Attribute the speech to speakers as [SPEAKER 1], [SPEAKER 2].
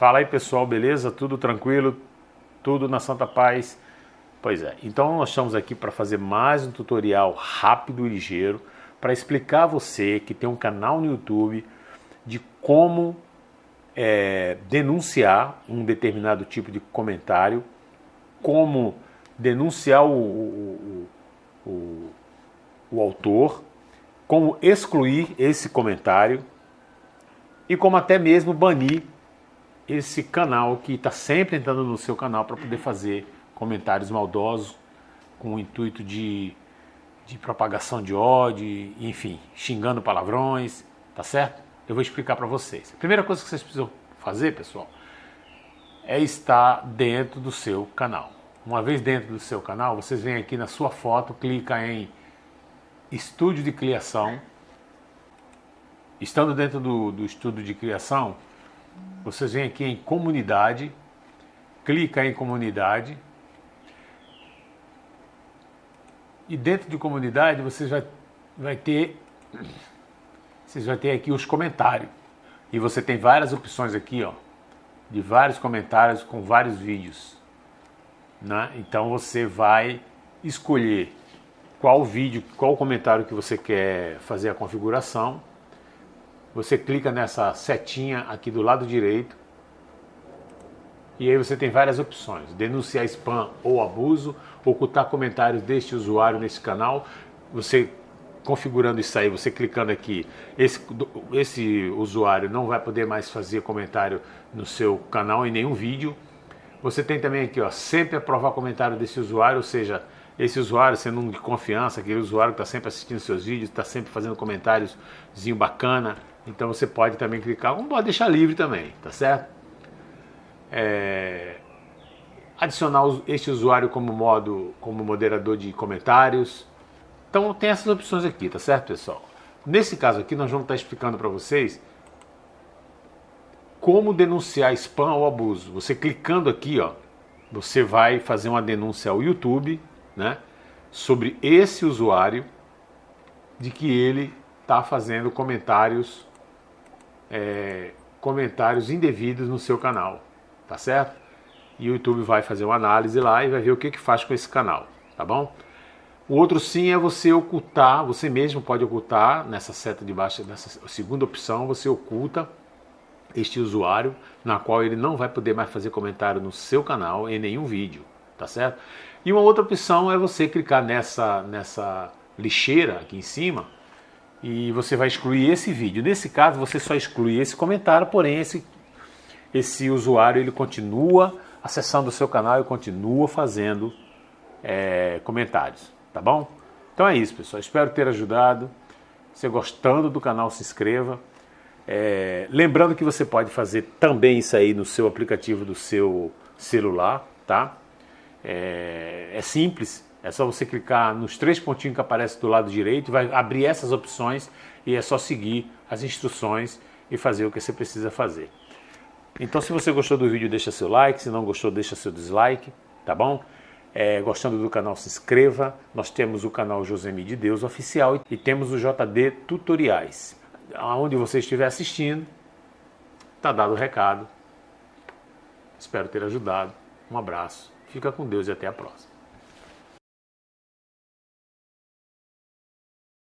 [SPEAKER 1] Fala aí pessoal, beleza? Tudo tranquilo? Tudo na Santa Paz? Pois é, então nós estamos aqui para fazer mais um tutorial rápido e ligeiro para explicar a você que tem um canal no YouTube de como é, denunciar um determinado tipo de comentário, como denunciar o, o, o, o autor, como excluir esse comentário e como até mesmo banir esse canal que está sempre entrando no seu canal para poder fazer comentários maldosos com o intuito de, de propagação de ódio, enfim, xingando palavrões, tá certo? Eu vou explicar para vocês. A primeira coisa que vocês precisam fazer, pessoal, é estar dentro do seu canal. Uma vez dentro do seu canal, vocês vêm aqui na sua foto, clica em Estúdio de Criação, Estando dentro do, do estudo de criação, vocês vêm aqui em comunidade, clica em comunidade, e dentro de comunidade vocês vai, vai ter vocês vai ter aqui os comentários. E você tem várias opções aqui, ó, de vários comentários com vários vídeos. Né? Então você vai escolher qual vídeo, qual comentário que você quer fazer a configuração você clica nessa setinha aqui do lado direito. E aí você tem várias opções, denunciar spam ou abuso, ocultar comentários deste usuário nesse canal, você configurando isso aí, você clicando aqui, esse, esse usuário não vai poder mais fazer comentário no seu canal em nenhum vídeo. Você tem também aqui, ó, sempre aprovar comentário desse usuário, ou seja, esse usuário sendo um de confiança, aquele usuário que está sempre assistindo seus vídeos, está sempre fazendo comentáriozinho bacana, então você pode também clicar, como pode deixar livre também, tá certo? É, adicionar este usuário como modo, como moderador de comentários. Então tem essas opções aqui, tá certo pessoal? Nesse caso aqui nós vamos estar explicando para vocês como denunciar spam ou abuso. Você clicando aqui, ó, você vai fazer uma denúncia ao YouTube, né, sobre esse usuário de que ele está fazendo comentários é, comentários indevidos no seu canal, tá certo? E o YouTube vai fazer uma análise lá e vai ver o que, que faz com esse canal, tá bom? O outro sim é você ocultar, você mesmo pode ocultar nessa seta de baixo, nessa segunda opção, você oculta este usuário, na qual ele não vai poder mais fazer comentário no seu canal em nenhum vídeo, tá certo? E uma outra opção é você clicar nessa, nessa lixeira aqui em cima, e você vai excluir esse vídeo. Nesse caso, você só exclui esse comentário, porém esse, esse usuário ele continua acessando o seu canal e continua fazendo é, comentários, tá bom? Então é isso, pessoal. Espero ter ajudado. Se gostando do canal, se inscreva. É, lembrando que você pode fazer também isso aí no seu aplicativo do seu celular, tá? É, é simples, é só você clicar nos três pontinhos que aparecem do lado direito, vai abrir essas opções e é só seguir as instruções e fazer o que você precisa fazer. Então se você gostou do vídeo, deixa seu like, se não gostou, deixa seu dislike, tá bom? É, gostando do canal, se inscreva. Nós temos o canal Josemi de Deus Oficial e temos o JD Tutoriais. Aonde você estiver assistindo, tá dado o recado. Espero ter ajudado. Um abraço, fica com Deus e até a próxima.